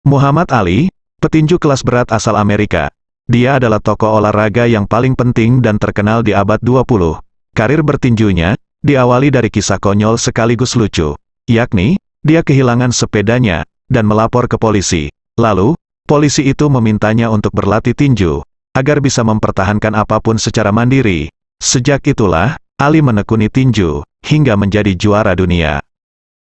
Muhammad Ali, petinju kelas berat asal Amerika. Dia adalah tokoh olahraga yang paling penting dan terkenal di abad 20. Karir bertinjunya, diawali dari kisah konyol sekaligus lucu. Yakni, dia kehilangan sepedanya, dan melapor ke polisi. Lalu, polisi itu memintanya untuk berlatih tinju, agar bisa mempertahankan apa pun secara mandiri. Sejak itulah, Ali menekuni tinju, hingga menjadi juara dunia.